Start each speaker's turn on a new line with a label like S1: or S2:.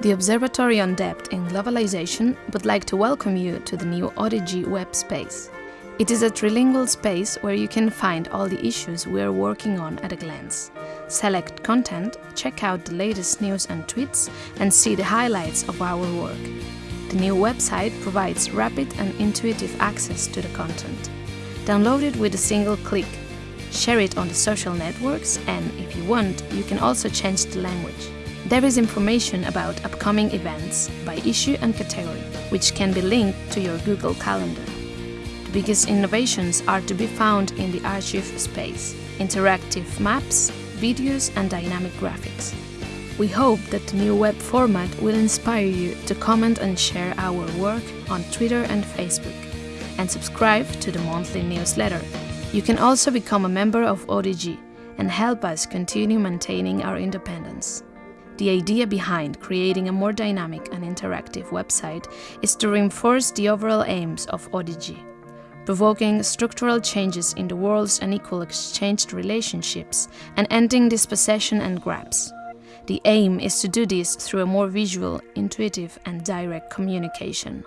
S1: The Observatory on Debt in Globalization would like to welcome you to the new ODG web space. It is a trilingual space where you can find all the issues we are working on at a glance. Select content, check out the latest news and tweets, and see the highlights of our work. The new website provides rapid and intuitive access to the content. Download it with a single click. Share it on the social networks, and if you want, you can also change the language. There is information about upcoming events by issue and category, which can be linked to your Google Calendar The biggest innovations are to be found in the archive space, interactive maps, videos and dynamic graphics. We hope that the new web format will inspire you to comment and share our work on Twitter and Facebook, and subscribe to the monthly newsletter. You can also become a member of ODG and help us continue maintaining our independence. The idea behind creating a more dynamic and interactive website is to reinforce the overall aims of ODG provoking structural changes in the world's unequal exchanged relationships and ending dispossession and grabs. The aim is to do this through a more visual, intuitive and direct communication.